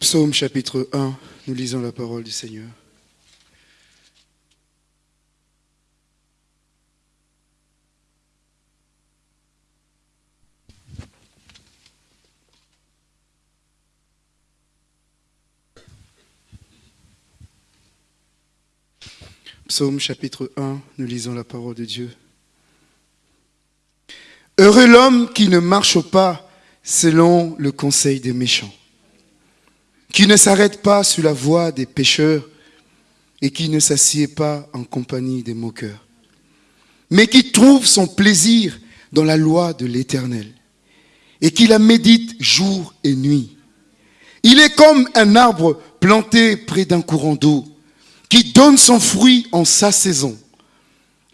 Psaume chapitre 1, nous lisons la parole du Seigneur. Psaume chapitre 1, nous lisons la parole de Dieu. Heureux l'homme qui ne marche pas selon le conseil des méchants, qui ne s'arrête pas sur la voie des pécheurs et qui ne s'assied pas en compagnie des moqueurs, mais qui trouve son plaisir dans la loi de l'Éternel et qui la médite jour et nuit. Il est comme un arbre planté près d'un courant d'eau qui donne son fruit en sa saison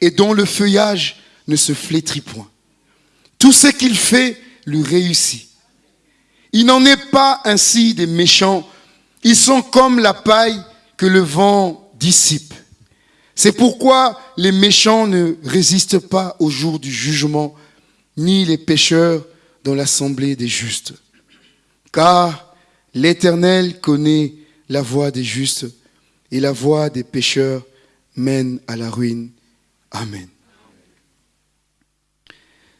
et dont le feuillage ne se flétrit point. Tout ce qu'il fait lui réussit. Il n'en est pas ainsi des méchants. Ils sont comme la paille que le vent dissipe. C'est pourquoi les méchants ne résistent pas au jour du jugement, ni les pécheurs dans l'assemblée des justes. Car l'Éternel connaît la voie des justes et la voie des pécheurs mène à la ruine. Amen.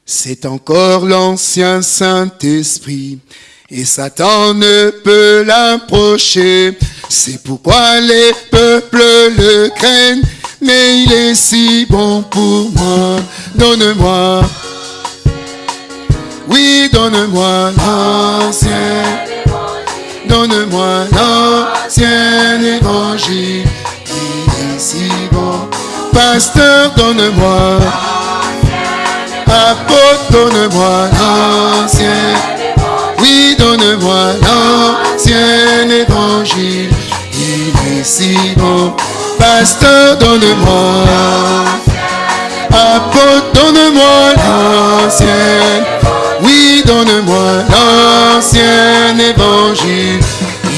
C'est encore l'ancien Saint-Esprit et Satan ne peut l'approcher. C'est pourquoi les peuples le craignent, mais il est si bon pour moi. Donne-moi, oui, donne-moi l'ancien Donne-moi l'ancien évangile, il est si bon. Pasteur, donne-moi. Apôtre, donne-moi l'ancien. Oui, donne-moi l'ancien évangile, il est si bon. Pasteur, donne-moi. Apôtre, donne-moi l'ancien. Oui, donne-moi l'ancien évangile.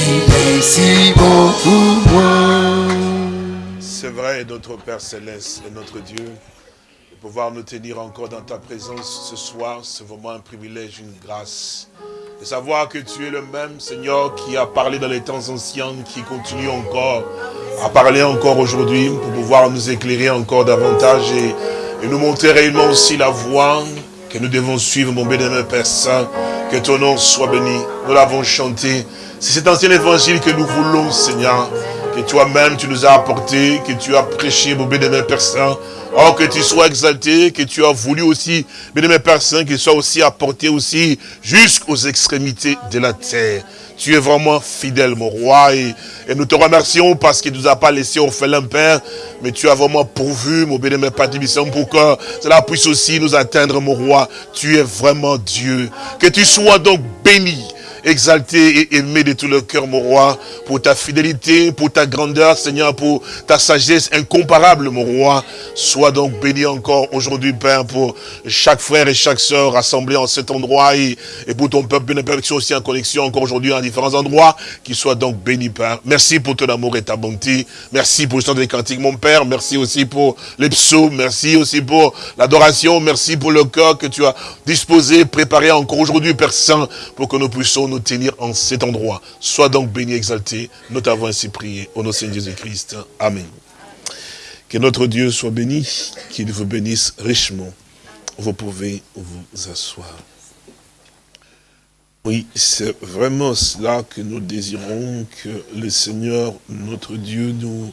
Il est si bon pour moi. C'est vrai, notre Père Céleste et notre Dieu, de pouvoir nous tenir encore dans ta présence ce soir, c'est vraiment un privilège, une grâce. De savoir que tu es le même Seigneur qui a parlé dans les temps anciens, qui continue encore à parler encore aujourd'hui pour pouvoir nous éclairer encore davantage et, nous montrer réellement aussi la voie que nous devons suivre, mon bénémoine Père Saint, que ton nom soit béni. Nous l'avons chanté. C'est cet ancien évangile que nous voulons, Seigneur, que toi-même tu nous as apporté, que tu as prêché, mon bénémoine Père Saint. Oh, que tu sois exalté, que tu as voulu aussi, bénémoine Père Saint, qu'il soit aussi apporté aussi jusqu'aux extrémités de la terre. Tu es vraiment fidèle, mon roi, et, nous te remercions parce qu'il ne nous a pas laissé orphelin, Père, mais tu as vraiment pourvu, mon bénémoine Père pour que cela puisse aussi nous atteindre, mon roi. Tu es vraiment Dieu. Que tu sois donc béni exalté et aimé de tout le cœur, mon roi, pour ta fidélité, pour ta grandeur, Seigneur, pour ta sagesse incomparable, mon roi. Sois donc béni encore aujourd'hui, Père, pour chaque frère et chaque sœur rassemblés en cet endroit et, pour ton peuple, bien qui aussi en connexion encore aujourd'hui en différents endroits, qui soit donc béni, Père. Merci pour ton amour et ta bonté. Merci pour le temps des cantiques, mon Père. Merci aussi pour les psaumes. Merci aussi pour l'adoration. Merci pour le cœur que tu as disposé, préparé encore aujourd'hui, Père Saint, pour que nous puissions nous tenir en cet endroit. Sois donc béni, exalté. Nous t'avons ainsi prié. Au nom de Jésus-Christ. Amen. Que notre Dieu soit béni, qu'il vous bénisse richement. Vous pouvez vous asseoir. Oui, c'est vraiment cela que nous désirons, que le Seigneur, notre Dieu, nous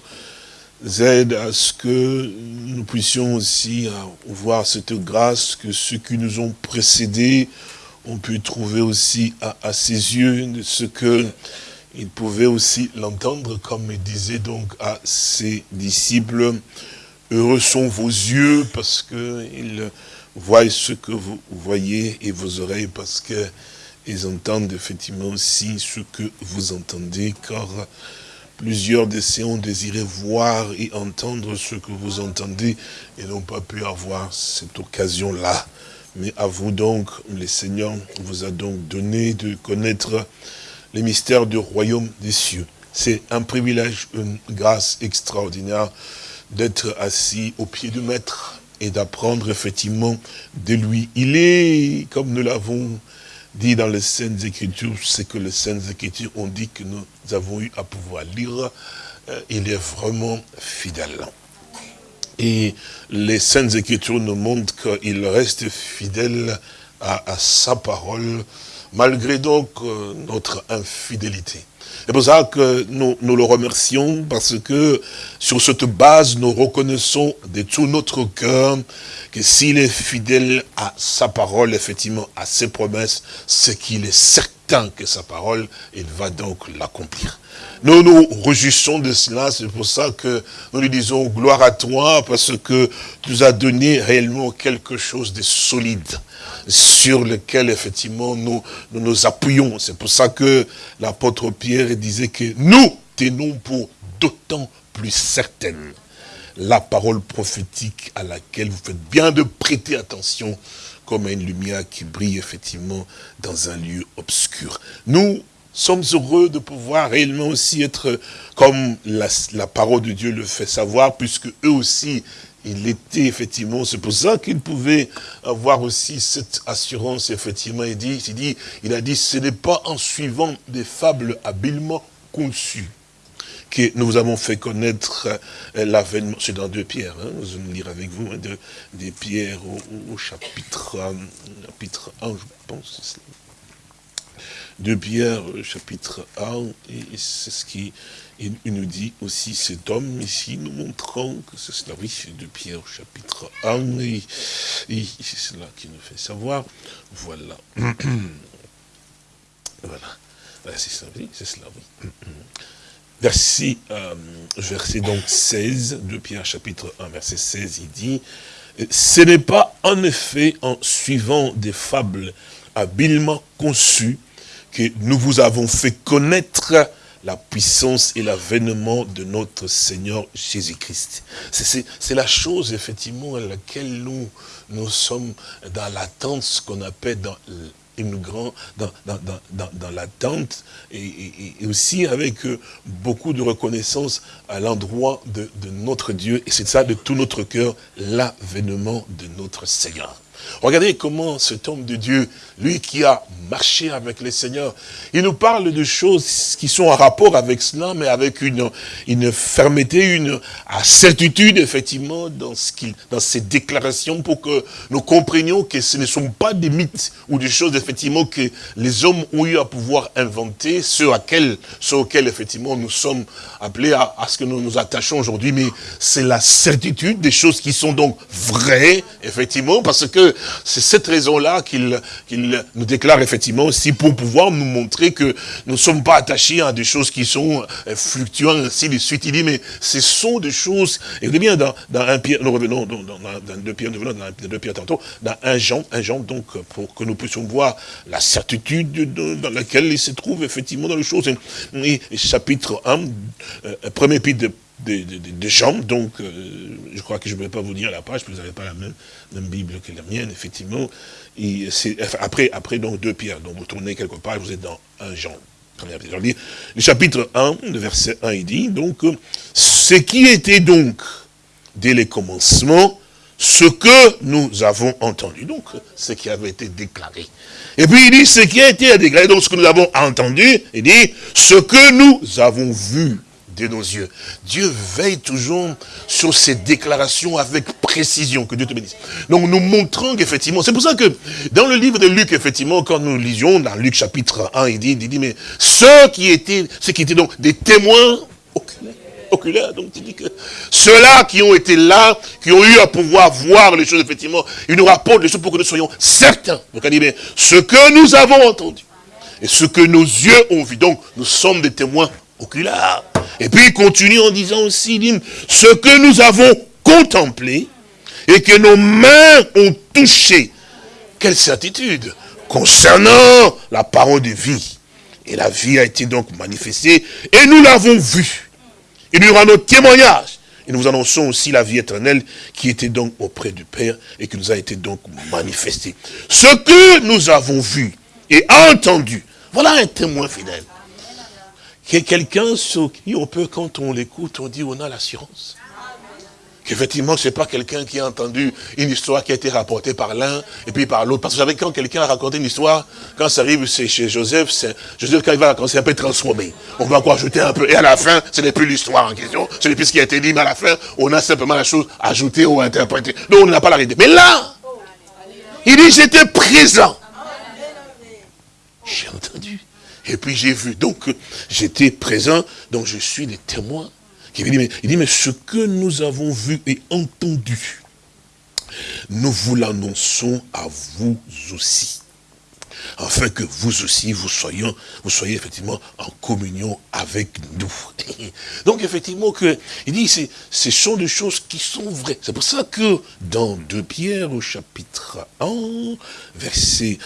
aide à ce que nous puissions aussi voir cette grâce que ceux qui nous ont précédés on peut trouver aussi à, ses yeux ce que il pouvait aussi l'entendre, comme il disait donc à ses disciples, heureux sont vos yeux parce qu'ils voient ce que vous voyez et vos oreilles parce que ils entendent effectivement aussi ce que vous entendez, car plusieurs de ces ont désiré voir et entendre ce que vous entendez et n'ont pas pu avoir cette occasion-là. Mais à vous donc, le Seigneur vous a donc donné de connaître les mystères du royaume des cieux. C'est un privilège, une grâce extraordinaire d'être assis au pied du Maître et d'apprendre effectivement de lui. Il est, comme nous l'avons dit dans les Saintes Écritures, c'est que les Saintes Écritures ont dit que nous avons eu à pouvoir lire, euh, il est vraiment fidèle. Et les Saintes Écritures nous montrent qu'il reste fidèle à, sa parole, malgré donc euh, notre infidélité. C'est pour ça que nous, nous le remercions, parce que sur cette base, nous reconnaissons de tout notre cœur que s'il est fidèle à sa parole, effectivement, à ses promesses, c'est qu'il est certain que sa parole, il va donc l'accomplir. Nous nous réjouissons de cela, c'est pour ça que nous lui disons gloire à toi, parce que tu nous as donné réellement quelque chose de solide, sur lequel effectivement nous nous, appuyons. C'est pour ça que l'apôtre Pierre disait que nous tenons pour d'autant plus certaine la parole prophétique à laquelle vous faites bien de prêter attention comme à une lumière qui brille effectivement dans un lieu obscur. Nous sommes heureux de pouvoir réellement aussi être comme la, parole de Dieu le fait savoir, puisque eux aussi, il était effectivement, c'est pour ça qu'ils pouvaient avoir aussi cette assurance, effectivement, il dit, dit, il a dit, ce n'est pas en suivant des fables habilement conçues nous avons fait connaître euh, l'avènement, c'est dans deux pierres, hein, nous allons lire avec vous, hein, de, pierres au, chapitre, euh, chapitre 1, je pense, c'est de Pierre, chapitre 1, et c'est ce qui nous dit aussi cet homme ici, nous montrant que c'est cela, oui, de Pierre, chapitre 1, et, c'est cela qui nous fait savoir, voilà. voilà. C'est cela, oui, c'est cela, oui. Verset, euh, verset donc 16 de Pierre chapitre 1, verset 16, il dit, ce n'est pas en effet en suivant des fables habilement conçues que nous vous avons fait connaître la puissance et l'avènement de notre Seigneur Jésus-Christ. C'est la chose, effectivement, à laquelle nous, nous sommes dans l'attente, ce qu'on appelle dans grande, dans, dans, dans, dans l'attente, et, et, aussi avec euh, beaucoup de reconnaissance à l'endroit de, de notre Dieu, et c'est ça de tout notre cœur, l'avènement de notre Seigneur. Regardez comment cet homme de Dieu, lui qui a marché avec le Seigneur, il nous parle de choses qui sont en rapport avec cela, mais avec une, une fermeté, une certitude, effectivement, dans, ce dans ces déclarations pour que nous comprenions que ce ne sont pas des mythes ou des choses, effectivement, que les hommes ont eu à pouvoir inventer, ceux, à quel, ceux auxquels, effectivement, nous sommes appelés à, à ce que nous nous attachons aujourd'hui, mais c'est la certitude des choses qui sont donc vraies, effectivement, parce que c'est cette raison-là qu'il nous déclare effectivement aussi pour pouvoir nous montrer que nous ne sommes pas attachés à des choses qui sont euh, fluctuantes, ainsi de suite. Il dit, mais ce sont des choses, et vous bien dans, dans un Pierre, nous revenons dans, dans, deux Pierre, nous revenons dans deux Pierre tantôt, dans un Jean, un Jean, donc, pour que nous puissions voir la certitude dans laquelle il se trouve effectivement dans les choses. Et, chapitre 1, euh, premier épître de des, des, jambes, donc euh, je crois que je ne vais pas vous dire la page, vous n'avez pas la même, Bible que la mienne, effectivement. Après, après, donc, deux pierres, donc vous tournez quelque part, vous êtes dans un Jean. Le chapitre 1, le verset 1, il dit, donc, ce qui était donc, dès les commencements, ce que nous avons entendu, donc, ce qui avait été déclaré. Et puis il dit, ce qui a été déclaré, donc ce que nous avons entendu, il dit, ce que nous avons vu de nos yeux. Dieu veille toujours sur ces déclarations avec précision. Que Dieu te bénisse. Donc nous montrons qu'effectivement, c'est pour ça que dans le livre de Luc, effectivement, quand nous lisions dans Luc chapitre 1, il dit, il dit mais ceux qui étaient, ceux qui étaient donc des témoins oculaires, oculaires donc il dit que ceux-là qui ont été là, qui ont eu à pouvoir voir les choses, effectivement, ils nous rapportent les choses pour que nous soyons certains. Donc il dit, mais ce que nous avons entendu, et ce que nos yeux ont vu, donc nous sommes des témoins Et puis il continue en disant aussi, ce que nous avons contemplé et que nos mains ont touché. Quelle certitude concernant la parole de vie. Et la vie a été donc manifestée et nous l'avons vue. Et nous rendons témoignage. Et nous annonçons aussi la vie éternelle qui était donc auprès du Père et qui nous a été donc manifestée. Ce que nous avons vu et entendu, voilà un témoin fidèle quelqu'un sur qui on peut, quand on l'écoute, on dit on a l'assurance. Qu'effectivement, c'est pas quelqu'un qui a entendu une histoire qui a été rapportée par l'un et puis par l'autre. Parce que vous savez, quand quelqu'un a raconté une histoire, quand ça arrive chez Joseph, Joseph, quand il va raconter, c'est un peu transformé. On va encore ajouter un peu. Et à la fin, ce n'est plus l'histoire en question, ce n'est plus ce qui a été dit, mais à la fin, on a simplement la chose ajoutée ou interprétée. Donc, on n'a pas la réalité. Mais là, il dit, j'étais présent. J'ai entendu. Et puis j'ai vu. Donc, j'étais présent, donc je suis le témoin il dit, mais, il dit, mais ce que nous avons vu et entendu, nous vous l'annonçons à vous aussi. Afin que vous aussi, vous soyez, vous soyez effectivement en communion avec nous. Donc effectivement, que, il dit, ce sont des choses qui sont vraies. C'est pour ça que dans 2 Pierre au chapitre 1, verset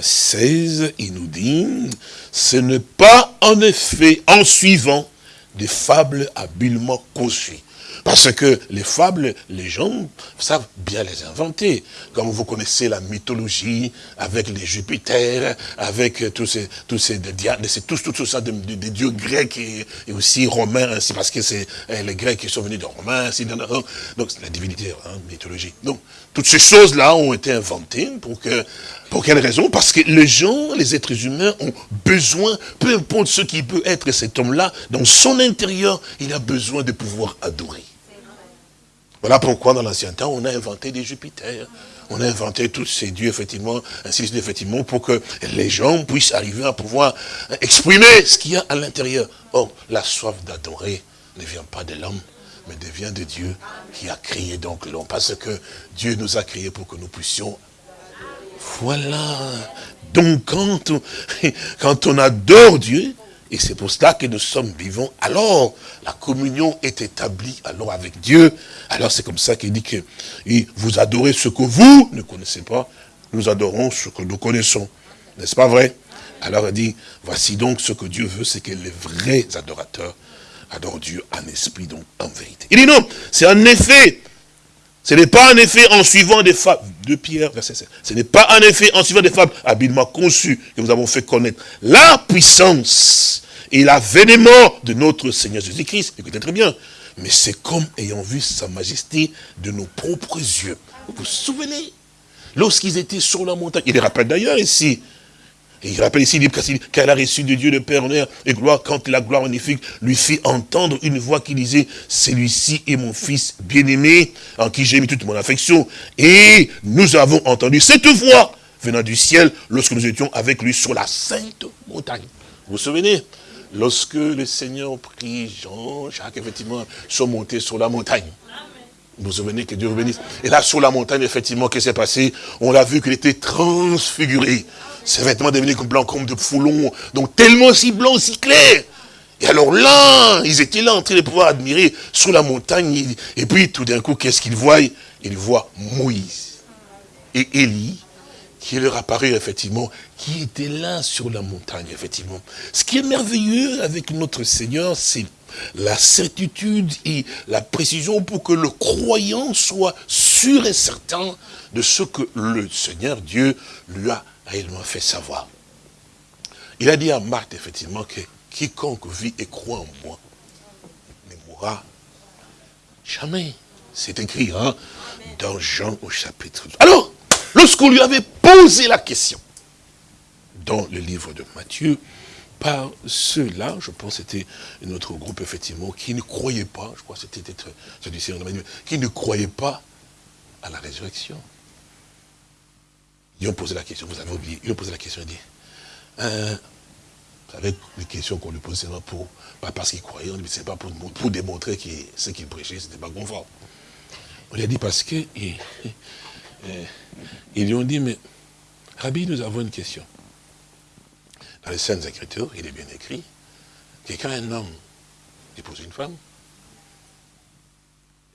16, euh, il nous dit, ce n'est pas en effet en suivant des fables habilement conçues. Parce que les fables, les gens savent bien les inventer. Comme vous connaissez la mythologie, avec les Jupiter, avec tous ces, tous ces, c'est tous, tout ça des, dieux grecs et, aussi romains, ainsi, parce que c'est eh, les Grecs qui sont venus de Romains, ainsi, donc la divinité, hein, mythologie. Donc, toutes ces choses-là ont été inventées pour que pour quelle raison? Parce que les gens, les êtres humains ont besoin, peu importe ce qui peut être cet homme-là, dans son intérieur, il a besoin de pouvoir adorer. Voilà pourquoi dans l'ancien temps, on a inventé des Jupiters, on a inventé tous ces dieux, effectivement, ainsi effectivement, pour que les gens puissent arriver à pouvoir exprimer ce qu'il y a à l'intérieur. Or, la soif d'adorer ne vient pas de l'homme, mais devient de Dieu qui a créé donc l'homme. Parce que Dieu nous a créés pour que nous puissions voilà. Donc quand on, quand on adore Dieu, et c'est pour cela que nous sommes vivants, alors la communion est établie alors avec Dieu. Alors c'est comme ça qu'il dit que vous adorez ce que vous ne connaissez pas, nous adorons ce que nous connaissons. N'est-ce pas vrai? Alors il dit, voici donc ce que Dieu veut, c'est que les vrais adorateurs adorent Dieu en esprit, donc en vérité. Il dit non, c'est en effet ce n'est pas en effet en suivant des fables, de Pierre, verset 7, ce n'est pas en effet en suivant des fables habilement conçues que nous avons fait connaître la puissance et l'avènement de notre Seigneur Jésus-Christ. Écoutez très bien. Mais c'est comme ayant vu sa majesté de nos propres yeux. Vous vous souvenez? Lorsqu'ils étaient sur la montagne, il les rappelle d'ailleurs ici, et il rappelle ici, qu'elle a reçu de Dieu le Père honneur et gloire quand la gloire magnifique lui fit entendre une voix qui disait, celui-ci est mon fils bien-aimé, en qui j'ai mis toute mon affection. Et nous avons entendu cette voix venant du ciel lorsque nous étions avec lui sur la sainte montagne. Vous vous souvenez? Lorsque le Seigneur prit Jean, Jacques, effectivement, sont montés sur la montagne. Vous vous souvenez que Dieu vous bénisse. Et là, sur la montagne, effectivement, qu'est-ce qui s'est passé? On l'a vu qu'il était transfiguré. Ses vêtements devenaient comme blancs comme de foulons, donc tellement si blanc, si clair. Et alors là, ils étaient là en train de pouvoir admirer sous la montagne. Et puis tout d'un coup, qu'est-ce qu'ils voient? Ils voient Moïse et Élie qui leur apparu effectivement, qui était là sur la montagne, effectivement. Ce qui est merveilleux avec notre Seigneur, c'est la certitude et la précision pour que le croyant soit sûr et certain de ce que le Seigneur Dieu lui a réellement fait savoir. Il a dit à Marthe, effectivement, que quiconque vit et croit en moi ne mourra jamais. C'est écrit hein, dans Jean au chapitre 2. Alors, lorsqu'on lui avait posé la question, dans le livre de Matthieu, par ceux-là, je pense que c'était notre groupe, effectivement, qui ne croyait pas, je crois que c'était celui-ci, qui ne croyait pas à la résurrection. Ils ont posé la question, vous avez oublié, ils ont posé la question, ont dit, euh, vous savez, les questions qu'on lui posait, c'est pour, pas parce qu'il croyait, c'est pas pour, pour démontrer que ce qu'il prêchait, c'était pas conforme. On lui a dit parce que, ils lui ont dit, mais, Rabbi, nous avons une question. Dans les Saintes Écritures, il est bien écrit que quand un homme épouse une femme,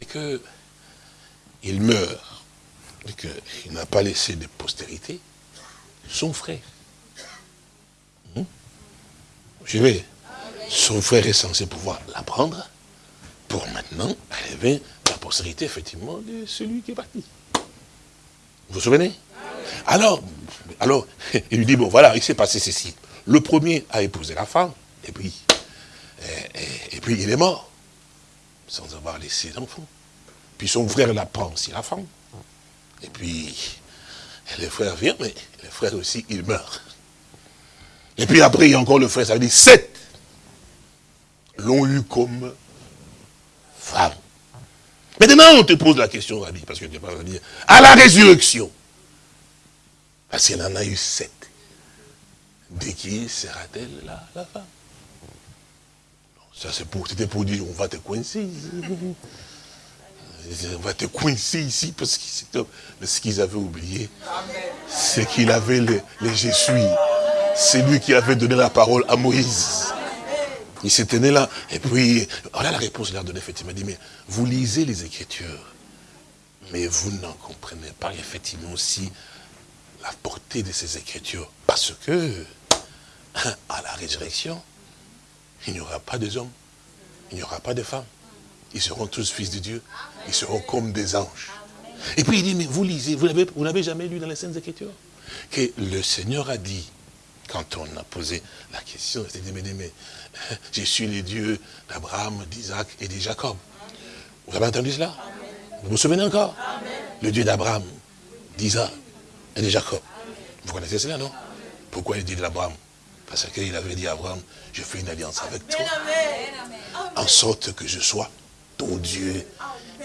et qu'il meurt, et qu'il n'a pas laissé de postérité, son frère. Hmm? Je vais. Son frère est censé pouvoir l'apprendre pour maintenant arriver la postérité, effectivement, de celui qui est parti. Vous vous souvenez? Alors, alors, il lui dit, bon, voilà, il s'est passé ceci. Le premier a épousé la femme, et puis, et, puis il est mort, sans avoir laissé d'enfant. Puis son frère la prend aussi, la femme. Et puis, le frère vient, mais le frère aussi, il meurt. Et puis après, il y a encore le frère, ça veut sept l'ont eu comme femme. Maintenant, on te pose la question, Rabbi, parce que tu pas dire, à la résurrection, parce qu'il en a eu sept. De qui sera-t-elle la, la, femme? Ça, c'était pour, dire, on va te coincer. On va te coincer ici, parce que ce qu'ils avaient oublié, c'est qu'il avait les, les Jésuits. C'est lui qui avait donné la parole à Moïse. Il s'est tenu là. Et puis, voilà la réponse qu'il a donnée, effectivement. Il dit, mais vous lisez les Écritures, mais vous n'en comprenez pas, effectivement, aussi la portée de ces Écritures. Parce que, à la résurrection, il n'y aura pas d'hommes, il n'y aura pas de femmes. Ils seront tous fils de Dieu. Ils seront comme des anges. Et puis il dit, mais vous lisez, vous n'avez jamais lu dans les Saintes Écritures? Que le Seigneur a dit, quand on a posé la question, il dit, mais, mais je suis le Dieu d'Abraham, d'Isaac et de Jacob. Vous avez entendu cela? Vous vous souvenez encore? Le Dieu d'Abraham, d'Isaac et de Jacob. Vous connaissez cela, non? Pourquoi il dit d'Abraham? Parce qu'il avait dit à Abraham, je fais une alliance avec toi. En sorte que je sois ton Dieu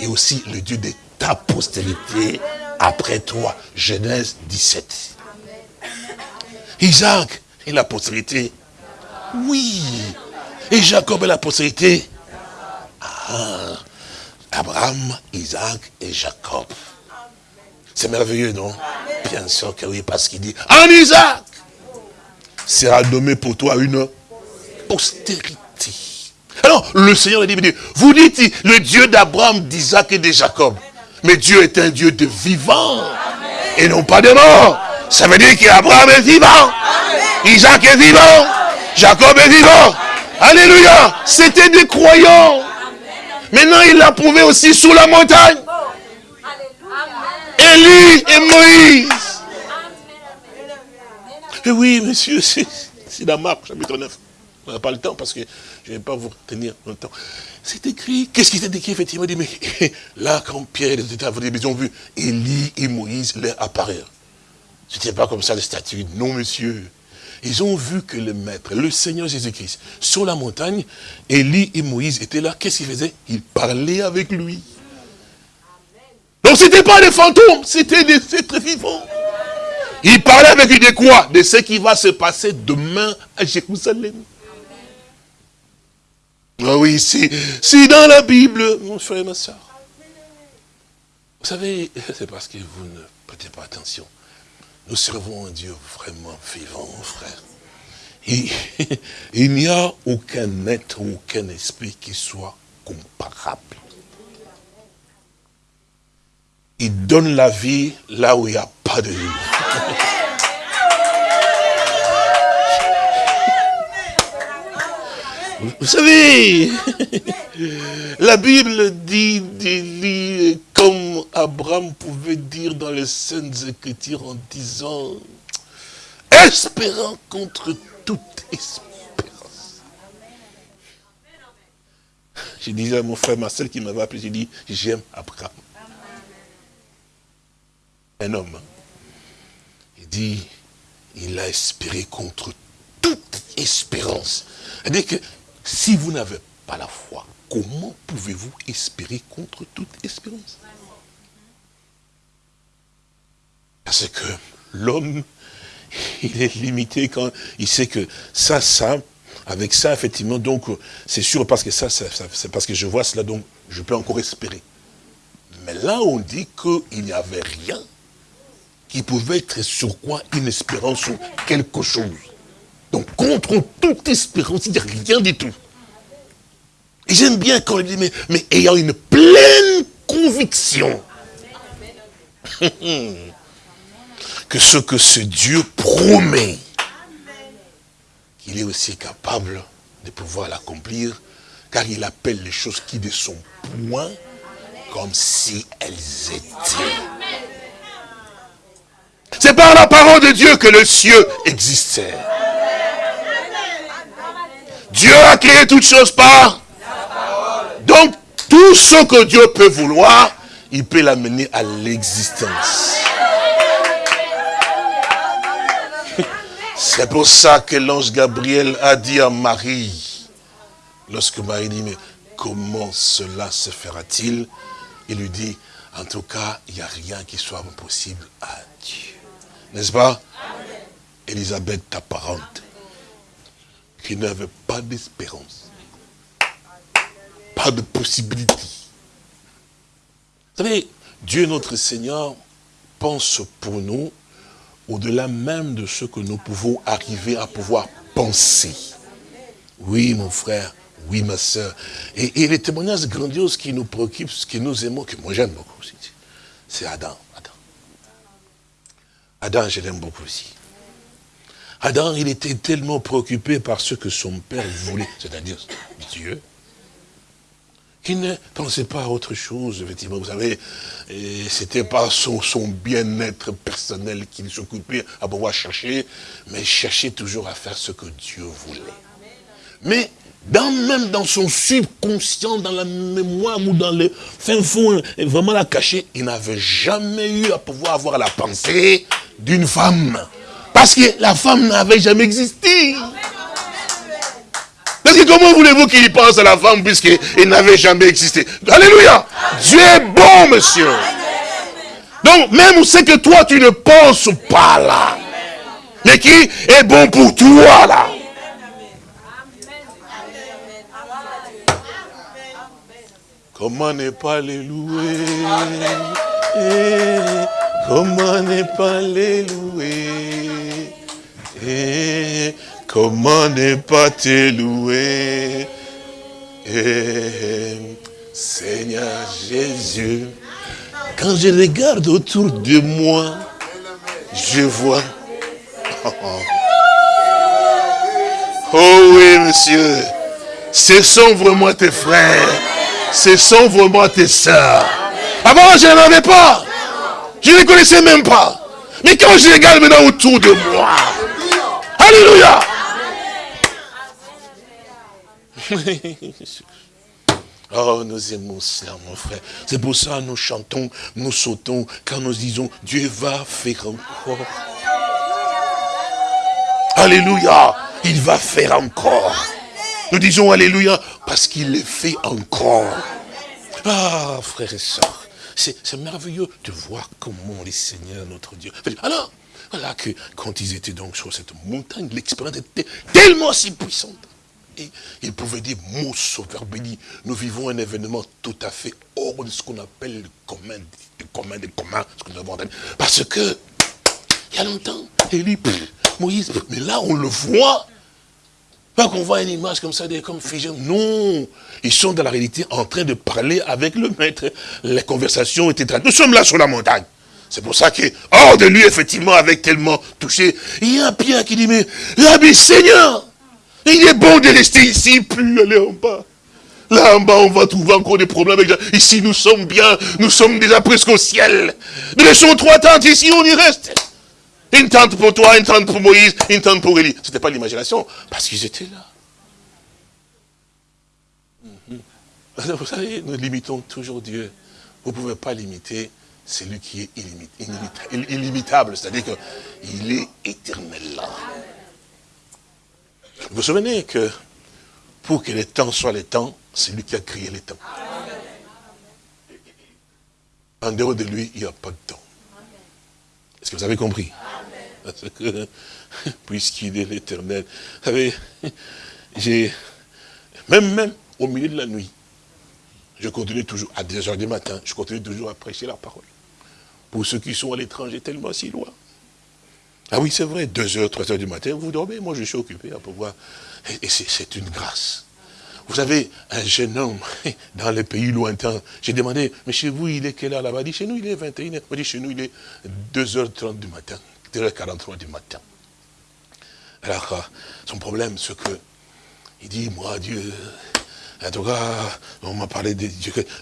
et aussi le Dieu de ta postérité après toi. Genèse 17. Isaac et la postérité. Oui. Et Jacob et la postérité. Ah. Abraham, Isaac et Jacob. C'est merveilleux, non? Bien sûr que oui, parce qu'il dit, en Isaac sera nommé pour toi une postérité. Alors, le Seigneur a dit, vous dites le Dieu d'Abraham, d'Isaac et de Jacob. Mais Dieu est un Dieu de vivants et non pas de morts. Ça veut dire qu'Abraham est vivant. Isaac est vivant. Jacob est vivant. Alléluia. C'était des croyants. Maintenant, il l'a prouvé aussi sous la montagne. Élie et Moïse. Et oui, monsieur, c'est la marque, chapitre 9. On n'a pas le temps parce que je ne vais pas vous retenir longtemps. C'est écrit. Qu'est-ce qui s'est écrit effectivement là, quand Pierre et les ils ont vu Élie et Moïse leur apparaître. Ce n'était pas comme ça le statut. Non, monsieur. Ils ont vu que le maître, le Seigneur Jésus-Christ, sur la montagne, Élie et Moïse étaient là. Qu'est-ce qu'ils faisaient? Ils parlaient avec lui. Donc ce n'était pas des fantômes, c'était des êtres vivants. Ils parlaient avec lui de quoi? De ce qui va se passer demain à Jérusalem. Ah oui, c'est dans la Bible, mon frère et ma soeur. Vous savez, c'est parce que vous ne prêtez pas attention. Nous servons un Dieu vraiment vivant, frère. il n'y a aucun être, aucun esprit qui soit comparable. Il donne la vie là où il n'y a pas de vie. Vous savez, la Bible dit d'Élie comme Abraham pouvait dire dans les Saintes Écritures en disant, espérant contre toute espérance. Je disais à mon frère Marcel qui m'avait appelé, j'ai dit, j'aime Abraham. Un homme. Il dit, il a espéré contre toute espérance. C'est-à-dire que si vous n'avez pas la foi, comment pouvez-vous espérer contre toute espérance? Parce que l'homme, il est limité quand il sait que ça, ça, avec ça, effectivement, donc, c'est sûr, parce que ça, c'est parce que je vois cela, donc, je peux encore espérer. Mais là, on dit qu'il n'y avait rien qui pouvait être sur quoi une espérance ou quelque chose. Donc contre toute espérance, il n'y a rien du tout. Et j'aime bien quand il dit, mais, ayant une pleine conviction que ce que ce Dieu promet, qu'il est aussi capable de pouvoir l'accomplir, car il appelle les choses qui ne sont point comme si elles étaient. C'est par la parole de Dieu que le ciel existait. Dieu a créé toutes choses par Donc, tout ce que Dieu peut vouloir, il peut l'amener à l'existence. C'est pour ça que l'ange Gabriel a dit à Marie, lorsque Marie dit, mais comment cela se fera-t-il? Il lui dit, en tout cas, il n'y a rien qui soit impossible à Dieu. N'est-ce pas? Elisabeth, ta parente, qui n'avait pas d'espérance, pas de possibilité. Vous savez, Dieu notre Seigneur pense pour nous au-delà même de ce que nous pouvons arriver à pouvoir penser. Oui, mon frère, oui, ma soeur. Et, les témoignages grandioses qui nous préoccupent, ce qui nous aimons, que moi j'aime beaucoup aussi, c'est Adam. Adam, Adam je l'aime beaucoup aussi. Adam, il était tellement préoccupé par ce que son père voulait, c'est-à-dire Dieu, qu'il ne pensait pas à autre chose, effectivement. Vous savez, c'était pas son, bien-être personnel qu'il s'occupait à pouvoir chercher, mais cherchait toujours à faire ce que Dieu voulait. Mais même dans son subconscient, dans la mémoire ou dans le fin fond, vraiment la caché, il n'avait jamais eu à pouvoir avoir la pensée d'une femme. Parce que la femme n'avait jamais existé. Parce que comment voulez-vous qu'il pense à la femme puisqu'il n'avait jamais existé? Alléluia Dieu est bon, monsieur. Donc, même c'est que toi, tu ne penses pas là. Mais qui est bon pour toi là Comment ne pas les louer? Eh, Comment ne pas les louer eh, Comment ne pas te louer eh, Seigneur Jésus, quand je regarde autour de moi, je vois... Oh oui, monsieur, ce sont vraiment tes frères ce sont vraiment tes sœurs. Avant, je n'en avais pas. Je ne les connaissais même pas. Mais quand je regarde maintenant autour de moi, Alléluia. Oh, nous aimons cela, mon frère. C'est pour ça que nous chantons, nous sautons, quand nous disons, Dieu va faire encore. Alléluia. Il va faire encore. Nous disons Alléluia parce qu'il le fait encore. Ah, frères et sœurs, c'est merveilleux de voir comment les seigneurs, notre Dieu. Alors, voilà que quand ils étaient donc sur cette montagne, l'expérience était tellement si puissante. Et il pouvait dire, mon sauveur béni, nous vivons un événement tout à fait hors de ce qu'on appelle le commun, le commun des communs, ce que nous avons. Parce que, il y a longtemps, Élie, Moïse, mais là on le voit, qu'on voit une image comme ça, comme figé. Non, ils sont dans la réalité en train de parler avec le maître. Les conversations étaient... Nous sommes là sur la montagne. C'est pour ça que, hors de lui, effectivement, avec tellement touché, il y a un Pierre qui dit, mais, l'habit Seigneur, il est bon de rester ici, plus aller en bas. Là en bas, on va trouver encore des problèmes avec Ici, nous sommes bien, nous sommes déjà presque au ciel. Nous laissons trois tentes ici, on y reste. Une tente pour toi, une tente pour Moïse, une tente pour Élie. Ce n'était pas l'imagination, parce qu'ils étaient là. Mhm. Vous savez, nous limitons toujours Dieu. Vous ne pouvez pas limiter celui qui est illimitable, c'est-à-dire qu'il est éternel là. Vous vous souvenez que pour que les temps soient les temps, c'est lui qui a créé les temps. En dehors de lui, il n'y a pas de temps. Est-ce que vous avez compris? Parce que, puisqu'il est l'éternel, vous savez, j'ai, même, même au milieu de la nuit, je continue toujours, à 2 heures du matin, je continue toujours à prêcher la parole. Pour ceux qui sont à l'étranger tellement si loin. Ah oui, c'est vrai, 2 heures, 3 heures du matin, vous dormez, moi je suis occupé à pouvoir. Et, c'est une grâce. Vous avez un jeune homme dans les pays lointains. J'ai demandé, mais chez vous, il est quelle heure là-bas? Il dit, chez nous, il est 21h. Il dit, chez nous, il est 2h30 du matin, 2h43 du matin. Alors, son problème, c'est que, il dit, moi, Dieu, en tout cas, on m'a parlé des,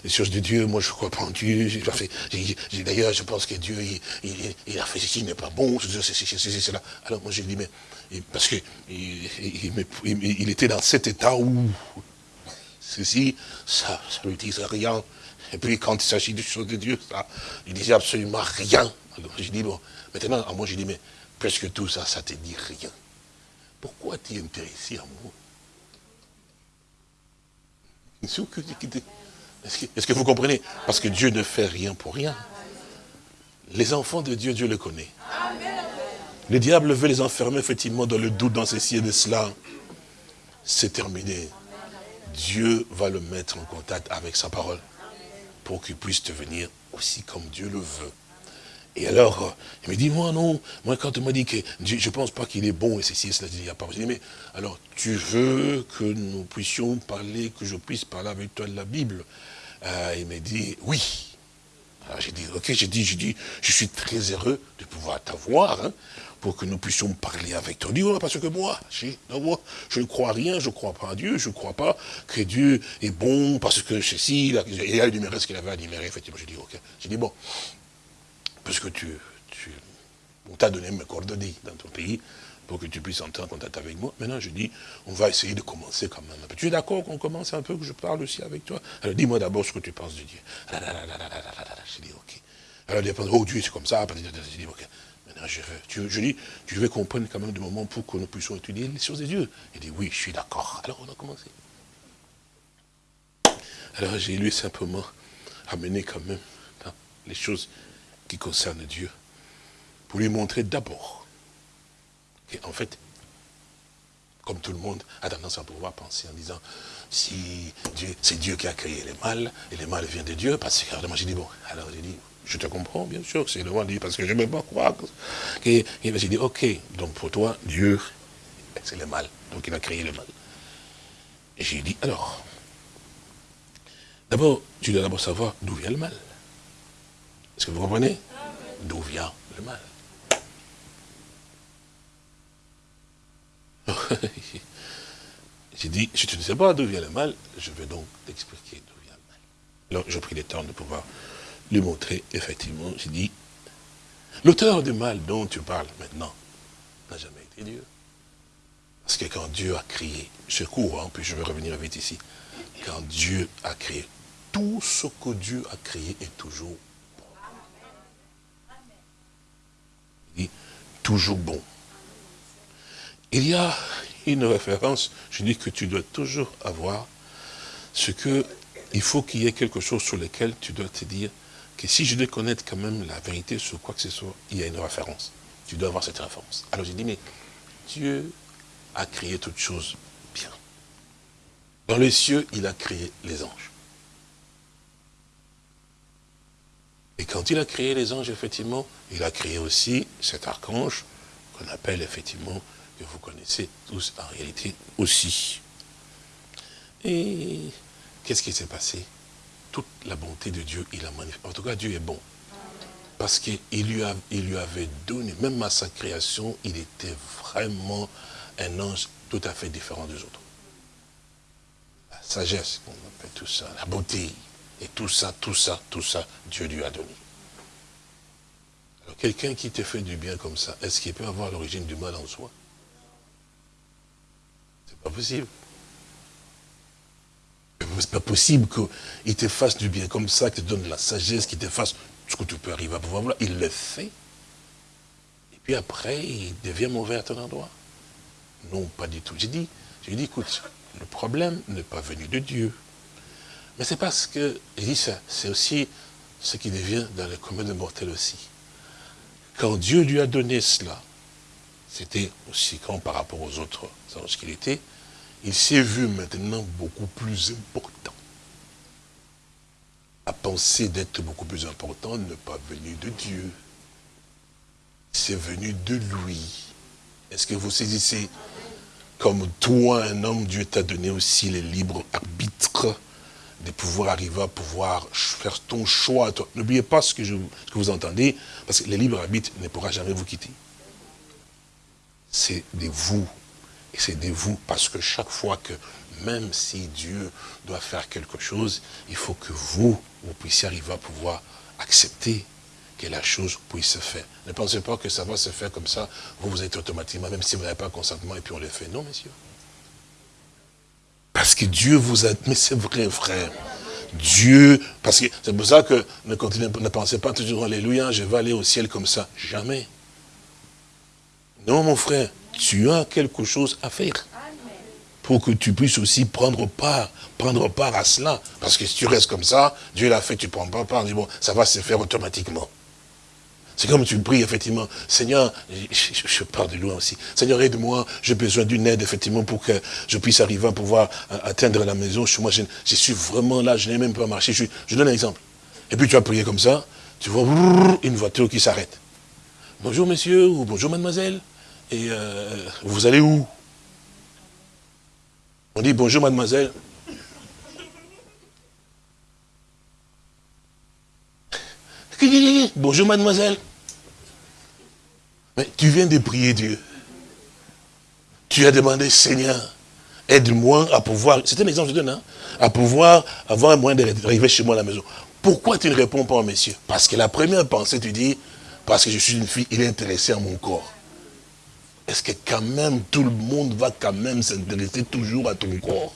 choses de Dieu, moi je crois pas en Dieu. D'ailleurs, je pense que Dieu, il, a fait ceci, n'est pas bon, c'est cela. Alors moi je lui dis, mais parce que il, était dans cet état où ceci, ça ne lui disait rien. Et puis quand il s'agit des choses de Dieu, ça, il disait absolument rien. Alors j'ai dit, bon, maintenant, à moi, j'ai dit, mais presque tout ça, ça te dit rien. Pourquoi tu es intéressé à moi? Est-ce que, vous comprenez? Parce que Dieu ne fait rien pour rien. Les enfants de Dieu, Dieu le connaît. Le diable veut les enfermer effectivement dans le doute, dans ceci et de cela. C'est terminé. Dieu va le mettre en contact avec sa parole pour qu'il puisse devenir aussi comme Dieu le veut. Et alors, euh, il me dit, moi non, moi quand on m'a dit que je ne pense pas qu'il est bon, et ceci, et cela, il n'y a pas. Je dis, mais alors, tu veux que nous puissions parler, que je puisse parler avec toi de la Bible? Euh, Il m'a dit, oui. Alors j'ai dit, ok, j'ai dit, j'ai dit, je suis très heureux de pouvoir t'avoir, hein, pour que nous puissions parler avec toi. Il dit, parce que moi, moi, je ne crois rien, je ne crois pas à Dieu, je ne crois pas que Dieu est bon, parce que ceci, il a énuméré ce qu'il avait à énumérer, effectivement. J'ai dit, ok. J'ai dit, bon, parce que tu, on t'a donné mes coordonnées dans ton pays pour que tu puisses entrer en contact avec moi. Maintenant, je dis, on va essayer de commencer quand même. Tu es d'accord qu'on commence un peu, que je parle aussi avec toi? Alors, dis-moi d'abord ce que tu penses de Dieu. Je dis, ok. Alors, dit, oh Dieu, c'est comme ça. Je dis, ok. Maintenant, je, veux, tu, je dis, tu veux qu'on prenne quand même des moments pour que nous puissions étudier les choses de Dieu? Il dit, oui, je suis d'accord. Alors, on a commencé. Alors, j'ai lui simplement amené quand même les choses qui concerne Dieu, pour lui montrer d'abord qu'en fait, comme tout le monde a tendance à pouvoir penser en disant, si Dieu, c'est Dieu qui a créé les mal, et les mal viennent de Dieu, parce que moi j'ai dit, bon, alors j'ai dit, je te comprends, bien sûr, c'est le Dieu, parce que je ne peux pas croire. Que, j'ai dit, ok, donc pour toi, Dieu, c'est le mal, donc il a créé le mal. Et j'ai dit, alors, d'abord, tu dois d'abord savoir d'où vient le mal. Est-ce que vous comprenez? D'où vient le mal? J'ai dit, si tu ne sais pas d'où vient le mal, je vais donc t'expliquer d'où vient le mal. Alors, j'ai pris le temps de pouvoir lui montrer, effectivement, j'ai dit, l'auteur du mal dont tu parles maintenant n'a jamais été Dieu. Parce que quand Dieu a créé, je cours, hein, puis je vais revenir vite ici, quand Dieu a créé, tout ce que Dieu a créé est toujours toujours bon. Il y a une référence, je dis que tu dois toujours avoir ce que, il faut qu'il y ait quelque chose sur lequel tu dois te dire que si je dois connaître quand même la vérité sur quoi que ce soit, il y a une référence. Tu dois avoir cette référence. Alors j'ai dit, mais Dieu a créé toutes choses bien. Dans les cieux, il a créé les anges. Et quand il a créé les anges, effectivement, il a créé aussi cet archange qu'on appelle effectivement, que vous connaissez tous en réalité aussi. Et qu'est-ce qui s'est passé? Toute la bonté de Dieu, il a manifesté. En tout cas, Dieu est bon. Parce qu'il lui, lui avait donné, même à sa création, il était vraiment un ange tout à fait différent des autres. La sagesse, on appelle tout ça, la beauté, et tout ça, tout ça, tout ça, Dieu lui a donné. Alors quelqu'un qui te fait du bien comme ça, est-ce qu'il peut avoir l'origine du mal en soi? C'est pas possible. C'est pas possible qu'il te fasse du bien comme ça, qu'il te donne la sagesse, qu'il te fasse ce que tu peux arriver à pouvoir voir. Il le fait. Et puis après, il devient mauvais à ton endroit. Non, pas du tout. J'ai dit, j'ai dit, écoute, le problème n'est pas venu de Dieu. Mais c'est parce que, il dit ça, c'est aussi ce qui devient dans le commun de aussi. Quand Dieu lui a donné cela, c'était aussi quand par rapport aux autres anges qu'il était, il s'est vu maintenant beaucoup plus important. La pensée d'être beaucoup plus important n'est pas venue de Dieu. C'est venu de lui. Est-ce que vous saisissez Comme toi, un homme, Dieu t'a donné aussi les libres arbitres? De pouvoir arriver à pouvoir faire ton choix. N'oubliez pas ce que, je, vous entendez, parce que le libre arbitre ne pourra jamais vous quitter. C'est de vous. Et c'est de vous, parce que chaque fois que, même si Dieu doit faire quelque chose, il faut que vous, vous puissiez arriver à pouvoir accepter que la chose puisse se faire. Ne pensez pas que ça va se faire comme ça, vous, vous êtes automatiquement, même si vous n'avez pas consentement, et puis on le fait. Non, messieurs. Parce que Dieu vous a... Mais c'est vrai, frère. Dieu, parce que c'est pour ça que ne, pensez pas toujours, Alléluia, je vais aller au ciel comme ça. Jamais. Non, mon frère, tu as quelque chose à faire. Pour que tu puisses aussi prendre part, prendre part à cela. Parce que si tu restes comme ça, Dieu l'a fait, tu ne prends pas part, bon, ça va se faire automatiquement. C'est comme tu pries, effectivement, Seigneur, je, parle de loin aussi, Seigneur, aide-moi, j'ai besoin d'une aide, effectivement, pour que je puisse arriver à pouvoir atteindre la maison. Moi, je, suis vraiment là, je n'ai même pas marché. Je, je, donne un exemple. Et puis tu vas prier comme ça, tu vois une voiture qui s'arrête. Bonjour, monsieur, ou bonjour, mademoiselle. Et euh, vous allez où? On dit bonjour, mademoiselle. Bonjour, mademoiselle. Mais tu viens de prier Dieu. Tu as demandé, Seigneur, aide-moi à pouvoir, c'est un exemple que je donne, hein, à pouvoir avoir un moyen d'arriver chez moi à la maison. Pourquoi tu ne réponds pas, monsieur Parce que la première pensée, tu dis, parce que je suis une fille, il est intéressé à mon corps. Est-ce que quand même, tout le monde va quand même s'intéresser toujours à ton corps?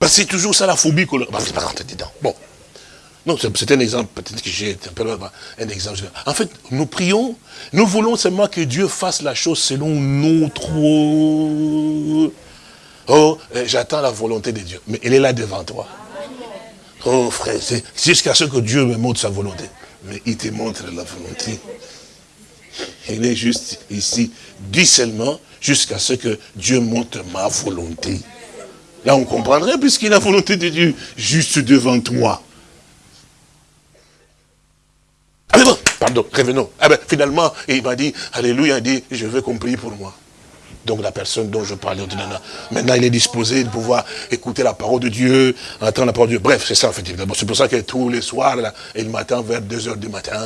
Parce que c'est toujours ça la phobie qu'on... Bah, pas rentrer dedans. Bon. Non, c'est un exemple, peut-être que j'ai un peu un exemple. En fait, nous prions, nous voulons seulement que Dieu fasse la chose selon notre... Oh, eh, j'attends la volonté de Dieu. Mais elle est là devant toi. Oh frère, c'est jusqu'à ce que Dieu me montre sa volonté. Mais il te montre la volonté. Il est juste ici. Dis seulement jusqu'à ce que Dieu montre ma volonté. Là, on comprendrait, puisqu'il a la volonté de Dieu juste devant toi. Ah bon, pardon, revenons. Ah ben, finalement, il m'a dit, Alléluia, il dit, je veux qu'on prie pour moi. Donc la personne dont je parlais, maintenant il est disposé de pouvoir écouter la parole de Dieu, entendre la parole de Dieu. Bref, c'est ça en fait. C'est pour ça que tous les soirs, là, le matin, vers 2 heures du matin,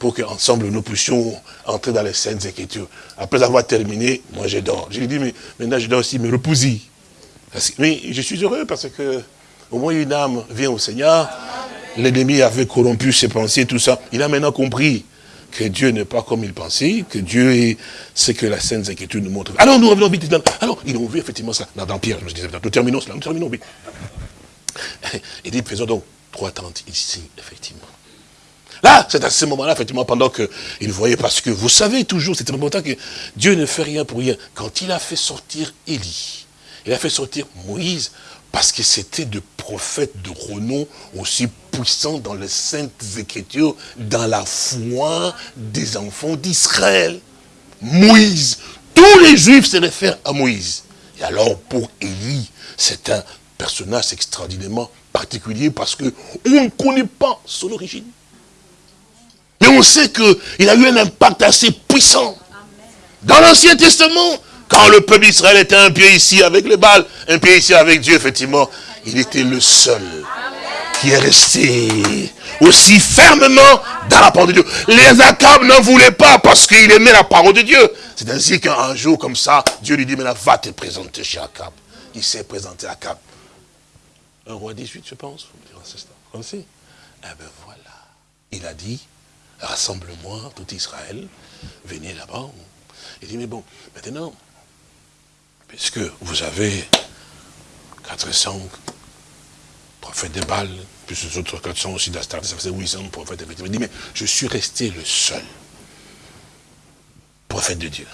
pour qu'ensemble nous puissions entrer dans les scènes écritures. Après avoir terminé, moi je dors. Je lui dis, mais maintenant je dois aussi me reposer. Mais je suis heureux parce que au moins une âme vient au Seigneur. L'ennemi avait corrompu ses pensées, tout ça. Il a maintenant compris que Dieu n'est pas comme il pensait, que Dieu est ce que la Sainte Écriture nous montre. Alors nous revenons vite. Alors, ils ont vu effectivement ça dans, Pierre. Je me disais, nous terminons cela, nous terminons vite. Il dit, faisons donc trois tentes ici, effectivement. Là, c'est à ce moment-là, effectivement, pendant qu'il voyait, parce que vous savez toujours, c'est important que Dieu ne fait rien pour rien. Quand il a fait sortir Élie, il a fait sortir Moïse, parce que c'était de prophètes de renom aussi puissants dans les saintes écritures, dans la foi des enfants d'Israël. Moïse, tous les juifs se réfèrent à Moïse. Et alors pour Élie, c'est un personnage extraordinairement particulier parce qu'on ne connaît pas son origine. Mais on sait qu'il a eu un impact assez puissant. Dans l'Ancien Testament, quand le peuple d'Israël était un pied ici avec les balles, un pied ici avec Dieu, effectivement, il était le seul qui est resté aussi fermement dans la parole de Dieu. Les Akab n'en voulaient pas parce qu'il aimait la parole de Dieu. C'est ainsi qu'un jour comme ça, Dieu lui dit, maintenant va te présenter chez Akab. Il s'est présenté à Akab. Un roi 18, je pense. Comme Eh bien voilà. Il a dit, rassemble-moi, tout Israël, venez là-bas. Il dit, mais bon, maintenant, puisque vous avez 400 prophètes de Baal, plus les autres 400 aussi d'Astarte, ça faisait 800 prophètes. Il dit, mais je suis resté le seul prophète de Dieu.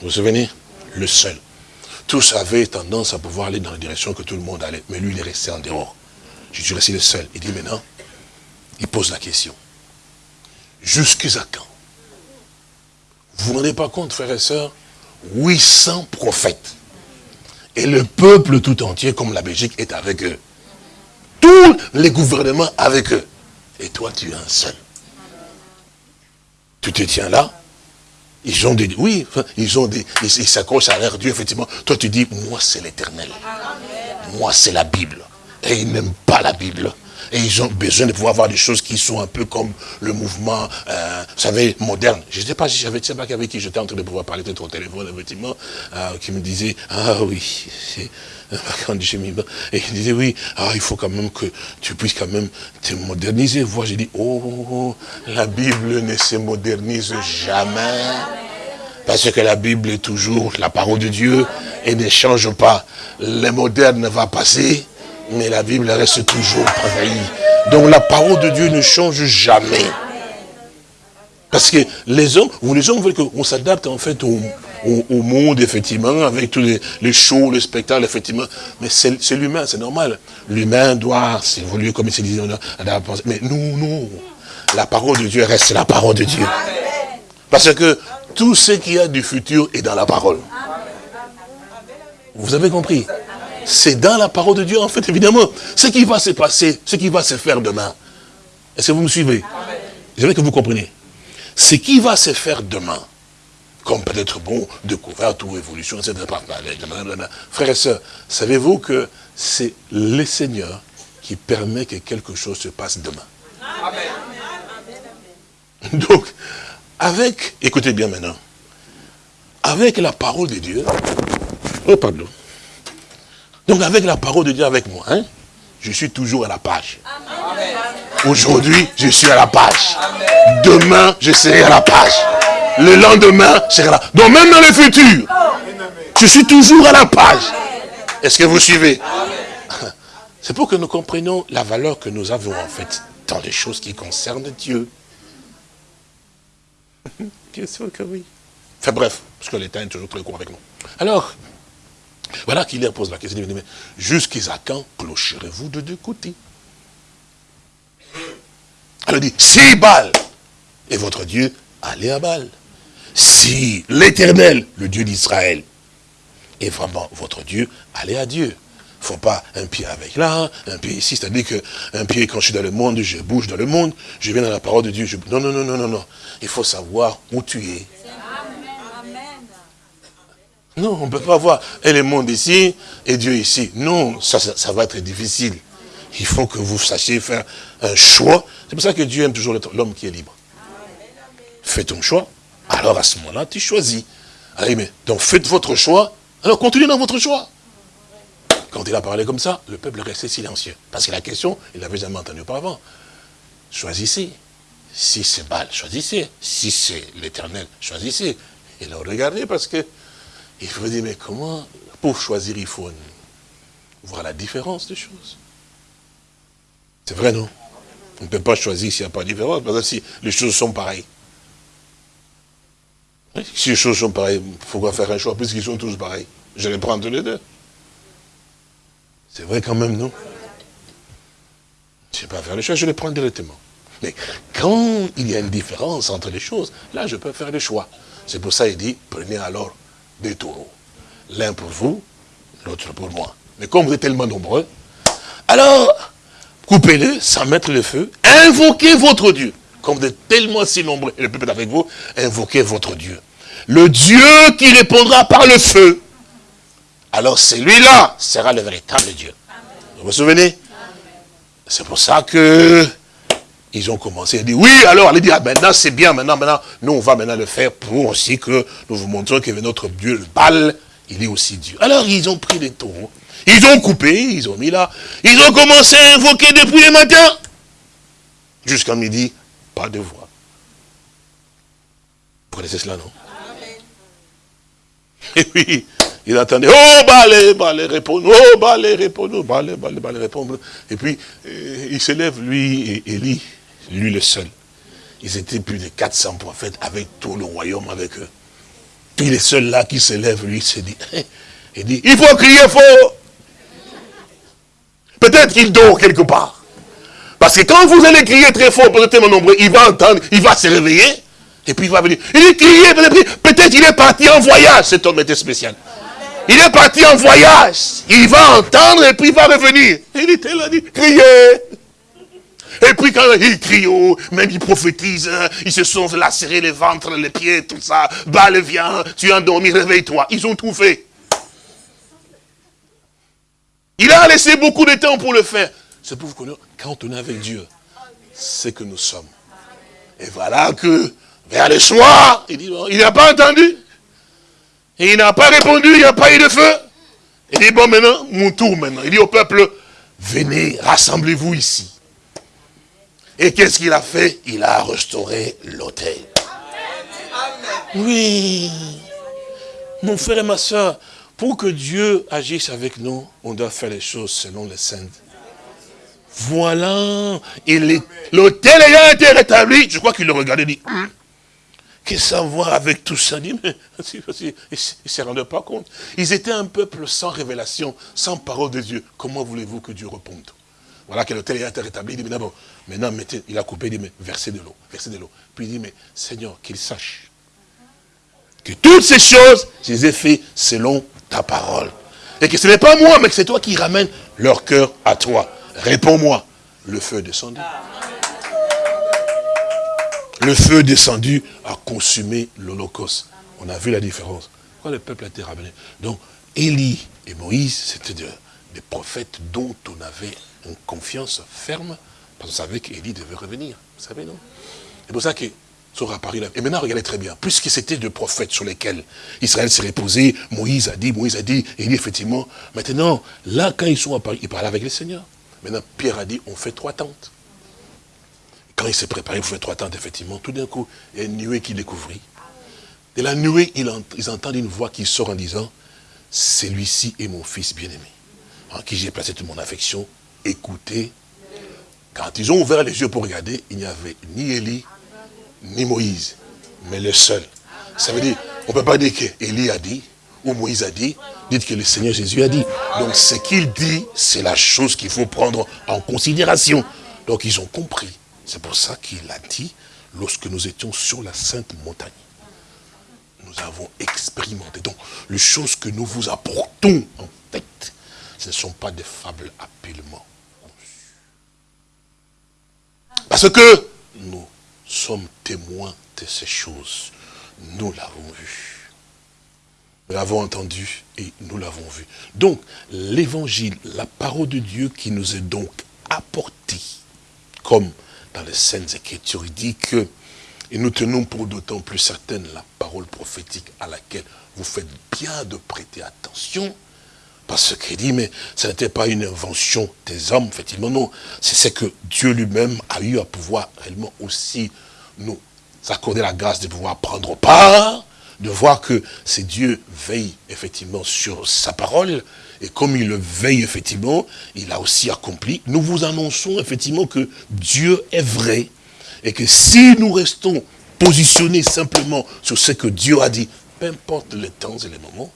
Vous vous souvenez? Le seul. Tous avaient tendance à pouvoir aller dans la direction que tout le monde allait, mais lui, il est resté en dehors. Je suis resté le seul. Il dit maintenant, il pose la question. Jusqu'à quand? Vous ne vous rendez pas compte, frères et sœurs? 800 prophètes. Et le peuple tout entier, comme la Belgique, est avec eux. Tous les gouvernements avec eux. Et toi, tu es un seul. Tu te tiens là. Ils ont des... Oui, ils ont des... Ils s'accrochent à leur Dieu, effectivement. Toi, tu dis, moi, c'est l'éternel. Moi, c'est la Bible. Et ils n'aiment pas la Bible. Et ils ont besoin de pouvoir avoir des choses qui sont un peu comme le mouvement, euh, vous savez, moderne. Je ne sais pas si j'avais, sais pas avec qui j'étais en train de pouvoir parler peut-être au téléphone, effectivement, euh, qui me disait, ah oui, quand j'ai mis et il disait, oui, ah, il faut quand même que tu puisses quand même te moderniser. Voir, j'ai dit, oh, la Bible ne se modernise jamais. Parce que la Bible est toujours la parole de Dieu et ne change pas. Le moderne va passer, Mais la Bible reste toujours pareille. Donc la parole de Dieu ne change jamais. Parce que les hommes, les hommes veulent qu'on s'adapte en fait au, monde, effectivement, avec tous les, shows, les spectacles, effectivement. Mais c'est l'humain, c'est normal. L'humain doit s'évoluer comme il se disait. Mais nous, nous, la parole de Dieu reste la parole de Dieu. Parce que tout ce qui a du futur est dans la parole. Vous avez compris? C'est dans la parole de Dieu, en fait, évidemment. Ce qui va se passer, ce qui va se faire demain. Est-ce que vous me suivez? Veux que vous compreniez. Ce qui va se faire demain, comme peut-être bon, découverte ou évolution, etc. Frères et sœurs, savez-vous que c'est le Seigneur qui permet que quelque chose se passe demain? Donc, avec, écoutez bien maintenant, avec la parole de Dieu, oh pardon, donc avec la parole de Dieu avec moi, hein, je suis toujours à la page. Aujourd'hui, je suis à la page. Demain, je serai à la page. Le lendemain, je serai là. Donc même dans le futur, je suis toujours à la page. Est-ce que vous suivez? C'est pour que nous comprenions la valeur que nous avons en fait dans les choses qui concernent Dieu. Bien sûr que oui. Enfin bref, parce que l'État est toujours très court avec nous. Alors, voilà qu'il leur pose la question. Jusqu'à quand clocherez-vous de deux côtés? Elle dit, si Baal est votre Dieu, allez à Baal. Si l'éternel, le Dieu d'Israël, est vraiment votre Dieu, allez à Dieu. Il ne faut pas un pied avec là, un pied ici, c'est-à-dire qu'un pied, quand je suis dans le monde, je bouge dans le monde, je viens dans la parole de Dieu. Je... Non, non, non, non, non, non. Il faut savoir où tu es. Non, on ne peut pas voir et le monde ici et Dieu ici. Non, ça, va être difficile. Il faut que vous sachiez faire un choix. C'est pour ça que Dieu aime toujours l'homme qui est libre. Fais ton choix, alors à ce moment-là, tu choisis. Allez, mais, donc faites votre choix, alors continuez dans votre choix. Quand il a parlé comme ça, le peuple restait silencieux. Parce que la question, il l'avait jamais entendue auparavant. Choisissez. Si c'est Baal, choisissez. Si c'est l'éternel, choisissez. Et là, regardez parce que il faut dire, mais comment, pour choisir, il faut voir la différence des choses? C'est vrai, non? On ne peut pas choisir s'il n'y a pas de différence, parce que si les choses sont pareilles. Si les choses sont pareilles, il faut faire un choix, puisqu'ils sont tous pareils? Je les prends tous les deux. C'est vrai quand même, non? Je ne sais pas faire les choix, je les prends directement. Mais quand il y a une différence entre les choses, là, je peux faire le choix. C'est pour ça qu'il dit, prenez alors des taureaux. L'un pour vous, l'autre pour moi. Mais comme vous êtes tellement nombreux, alors, coupez-le sans mettre le feu, invoquez votre Dieu. Comme vous êtes tellement si nombreux, et le peuple est avec vous, invoquez votre Dieu. Le Dieu qui répondra par le feu. Alors celui-là sera le véritable Dieu. Vous vous souvenez? C'est pour ça que ils ont commencé à dire, oui, alors, allez dire, ah, maintenant c'est bien, maintenant, maintenant, nous on va maintenant le faire pour aussi que nous vous montrons que notre Dieu, le bal, il est aussi Dieu. Alors ils ont pris les taureaux, ils ont coupé, ils ont mis là, ils ont commencé à invoquer depuis le matin, jusqu'à midi, pas de voix. Vous connaissez cela, non? Et oui, il attendait, oh, balé, balé, répondre, oh, balé, répondre, balé, balé, balé, répondre. Et puis, euh, il se lève, lui, et Élie, lui le seul. Ils étaient plus de 400 prophètes avec tout le royaume avec eux. Puis le seul là qui se lève, lui, se dit, il dit, il faut crier fort. Peut-être qu'il dort quelque part. Parce que quand vous allez crier très fort pour tellement nombreux, il va entendre, il va se réveiller, et puis il va venir. Il dit, crier, peut-être qu'il est parti en voyage, cet homme était spécial. Il est parti en voyage. Il va entendre et puis il va revenir. Il était là, il dit, criez. Et puis quand ils crient, oh, même ils prophétisent, hein, ils se sont lacérés les ventres, les pieds, tout ça. Balle vient, tu es endormi, réveille-toi. Ils ont tout fait. Il a laissé beaucoup de temps pour le faire. C'est pour vous connaître, quand on est avec Dieu, c'est que nous sommes. Et voilà que, vers le soir, il dit, il n'a pas entendu. Et il n'a pas répondu, il n'y a pas eu de feu. Il dit, bon, maintenant, mon tour maintenant. Il dit au peuple, venez, rassemblez-vous ici. Et qu'est-ce qu'il a fait? Il a restauré l'autel. Oui. Mon frère et ma soeur, pour que Dieu agisse avec nous, on doit faire les choses selon les saintes. Voilà. L'hôtel ayant été rétabli, je crois qu'il le regardait et dit, hum, qu'est-ce que ça voir avec tout ça? Dit, mais, Ils ne se rendaient pas compte. Ils étaient un peuple sans révélation, sans parole de Dieu. Comment voulez-vous que Dieu réponde? Voilà que l'hôtel ayant été rétabli, il dit, mais d'abord, maintenant, il a coupé, il dit, mais versez de l'eau, versez de l'eau. Puis il dit, mais Seigneur, qu'il sache que toutes ces choses, je les ai fait selon ta parole. Et que ce n'est pas moi, mais que c'est toi qui ramènes leur cœur à toi. Réponds-moi. Le feu descendu. Le feu descendu a consumé l'Holocauste. On a vu la différence. Quand le peuple a été ramené? Donc, Élie et Moïse, c'était des prophètes dont on avait une confiance ferme, parce qu'on savait qu'Élie devait revenir. Vous savez, non? C'est pour ça que et maintenant, regardez très bien, puisque c'était deux prophètes sur lesquels Israël s'est reposé, Moïse a dit, Moïse a dit, dit effectivement, maintenant, là, quand ils sont à Paris, ils parlaient avec le Seigneur. Maintenant, Pierre a dit, on fait trois tentes. Quand il s'est préparé pour faire trois tentes, effectivement, tout d'un coup, il y a une nuée qui découvrit. De la nuée, ils entendent une voix qui sort en disant, celui-ci est mon fils bien-aimé, en qui j'ai placé toute mon affection, écoutez. Quand ils ont ouvert les yeux pour regarder, il n'y avait ni Élie, ni Moïse, mais le seul. Ça veut dire, on ne peut pas dire qu'Élie a dit, ou Moïse a dit, dites que le Seigneur Jésus a dit. Donc ce qu'il dit, c'est la chose qu'il faut prendre en considération. Donc ils ont compris. C'est pour ça qu'il a dit, lorsque nous étions sur la sainte montagne, nous avons expérimenté. Donc les choses que nous vous apportons en fait, ce ne sont pas des fables conçues. Parce que nous sommes témoins de ces choses. Nous l'avons vu. Nous l'avons entendu et nous l'avons vu. Donc, l'évangile, la parole de Dieu qui nous est donc apportée, comme dans les Saintes Écritures, il dit que, et nous tenons pour d'autant plus certaine la parole prophétique à laquelle vous faites bien de prêter attention, parce qu'il dit, mais ce n'était pas une invention des hommes, effectivement, non. C'est ce que Dieu lui-même a eu à pouvoir réellement aussi nous accorder la grâce de pouvoir prendre part, de voir que c'est Dieu veille effectivement sur sa parole, et comme il le veille effectivement, il a aussi accompli. Nous vous annonçons effectivement que Dieu est vrai, et que si nous restons positionnés simplement sur ce que Dieu a dit, peu importe les temps et les moments,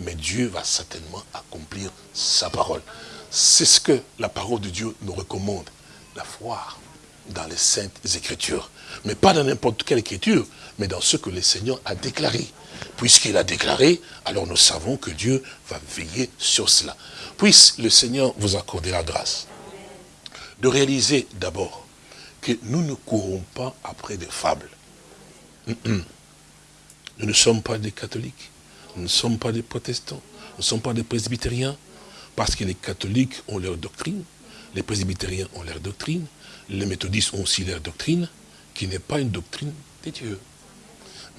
mais Dieu va certainement accomplir sa parole. C'est ce que la parole de Dieu nous recommande, la foi dans les saintes écritures. Mais pas dans n'importe quelle écriture, mais dans ce que le Seigneur a déclaré. Puisqu'il a déclaré, alors nous savons que Dieu va veiller sur cela. Puisse le Seigneur vous accorder la grâce de réaliser d'abord que nous ne courons pas après des fables. Nous ne sommes pas des catholiques, nous ne sommes pas des protestants, nous ne sommes pas des presbytériens, parce que les catholiques ont leur doctrine, les presbytériens ont leur doctrine, les méthodistes ont aussi leur doctrine, qui n'est pas une doctrine de Dieu.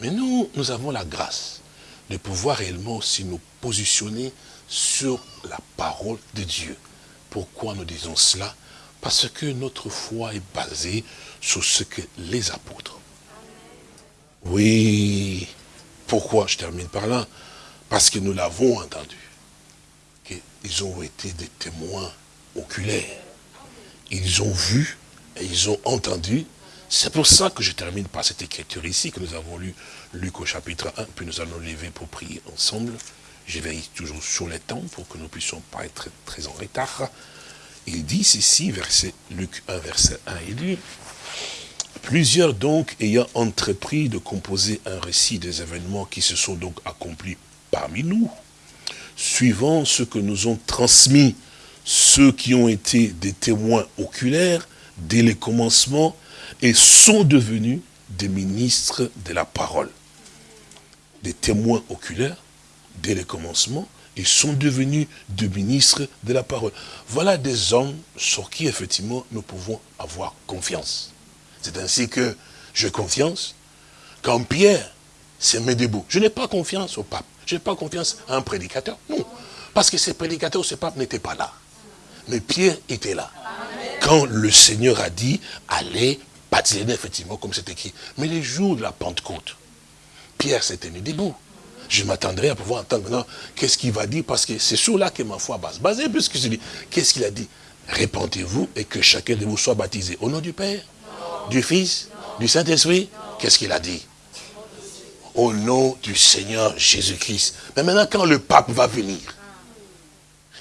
Mais nous, nous avons la grâce de pouvoir réellement aussi nous positionner sur la parole de Dieu. Pourquoi nous disons cela? Parce que notre foi est basée sur ce que les apôtres. Oui, pourquoi Je termine par là? Parce que nous l'avons entendu. Qu'ils ont été des témoins oculaires. Ils ont vu et ils ont entendu. C'est pour ça que je termine par cette écriture ici, que nous avons lu Luc au chapitre 1, puis nous allons lever pour prier ensemble. Je veille toujours sur les temps pour que nous puissions pas être très en retard. Il dit ici, verset, Luc 1, verset 1, il dit, Plusieurs donc ayant entrepris de composer un récit des événements qui se sont donc accomplis parmi nous, suivant ce que nous ont transmis ceux qui ont été des témoins oculaires, dès les commencements et sont devenus des ministres de la parole. Des témoins oculaires dès les commencements et sont devenus des ministres de la parole. Voilà des hommes sur qui effectivement nous pouvons avoir confiance. C'est ainsi que j'ai confiance quand Pierre s'est mis debout. Je n'ai pas confiance au pape. Je n'ai pas confiance à un prédicateur. Non. Parce que ces prédicateurs, ce pape n'était pas là. Mais Pierre était là quand le Seigneur a dit, allez baptiser, effectivement, comme c'est écrit. Mais les jours de la Pentecôte, Pierre s'est tenu debout. je m'attendrai à pouvoir entendre maintenant qu'est-ce qu'il va dire, parce que c'est sur là que ma foi base. Basé puisque je dis, qu'est-ce qu'il a dit? Répentez-vous et que chacun de vous soit baptisé. Au nom du Père, du Fils, du Saint-Esprit. Qu'est-ce qu'il a dit? Au nom du Seigneur Jésus-Christ. Mais maintenant, quand le pape va venir,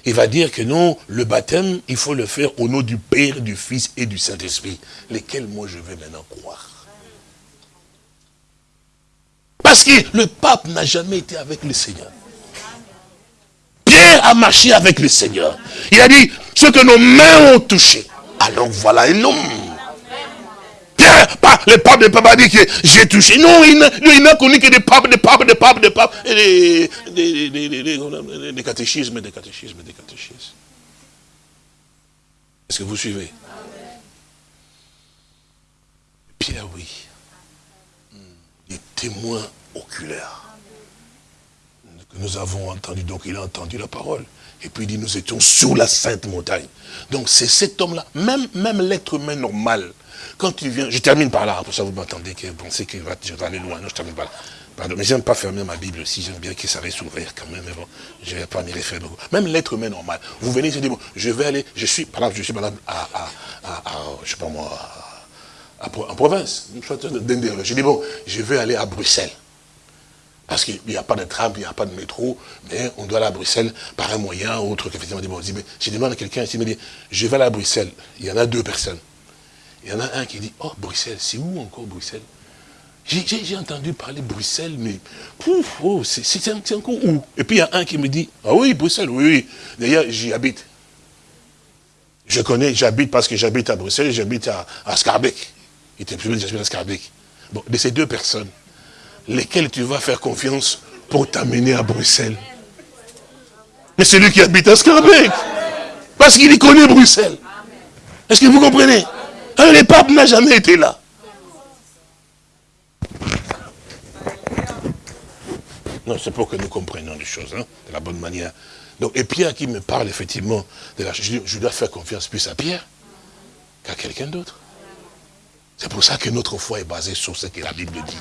il va dire que non, le baptême, il faut le faire au nom du Père, du Fils et du Saint-Esprit. Lesquels moi je vais maintenant croire? Parce que le pape n'a jamais été avec le Seigneur. Pierre a marché avec le Seigneur. Il a dit, ce que nos mains ont touché. Alors voilà un homme. Pas, le pape ne peut pas dire que j'ai touché. Non, il n'a connu que des papes, des papes, des papes, des papes, des, des, des, catéchismes, des catéchismes, des catéchismes. Est-ce que vous suivez? Pierre, oui. Des témoins oculaires que nous avons entendu. Donc il a entendu la parole. Et puis il dit, nous étions sur la sainte montagne. Donc c'est cet homme-là, même l'être humain normal, quand tu viens, je termine par là, pour ça vous m'attendez, que vous pensez que je vais aller loin, non, je termine par là. Pardon, mais j'aime pas fermer ma Bible aussi, j'aime bien que ça reste ouvert quand même, mais bon, je vais pas m'y référer beaucoup. Même l'être humain normal, vous venez, je dis, bon, je vais aller, je suis, par exemple, je suis exemple à, à, je sais pas moi, en province, je dis, bon, je vais aller à Bruxelles. Parce qu'il n'y a pas de tram, il n'y a pas de métro, mais on doit aller à Bruxelles par un moyen ou autre. Qu'effectivement, bon, je demande à quelqu'un, il me dit, je vais aller à Bruxelles. Il y en a deux personnes. Il y en a un qui dit, oh, Bruxelles, c'est où encore Bruxelles? J'ai entendu parler Bruxelles, mais pouf, oh, c'est encore où? Et puis il y a un qui me dit, ah oui, Bruxelles, oui, oui. D'ailleurs, j'y habite. Je connais, j'habite parce que j'habite à Bruxelles, j'habite à, à. Il était plus j'habite à Scarbeck. Bon, de ces deux personnes, lesquelles tu vas faire confiance pour t'amener à Bruxelles? Mais c'est lui qui habite à Scarbeck. Parce qu'il y connaît Bruxelles. Est-ce que vous comprenez? Un, le pape n'a jamais été là. Non, c'est pour que nous comprenions les choses, hein, de la bonne manière. Donc, et Pierre qui me parle effectivement de la je, je dois faire confiance plus à Pierre qu'à quelqu'un d'autre. C'est pour ça que notre foi est basée sur ce que la Bible dit.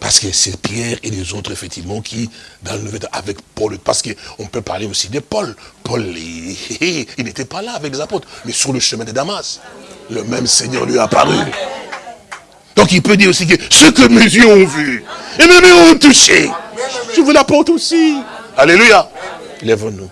Parce que c'est Pierre et les autres, effectivement, qui, dans le avec Paul, parce qu'on peut parler aussi de Paul. Paul, il n'était pas là avec les apôtres, mais sur le chemin de Damas le même Seigneur lui a apparu. Donc il peut dire aussi que ce que mes yeux ont vu, et mes mains ont touché, je vous l'apporte aussi. Alléluia. Lève-nous.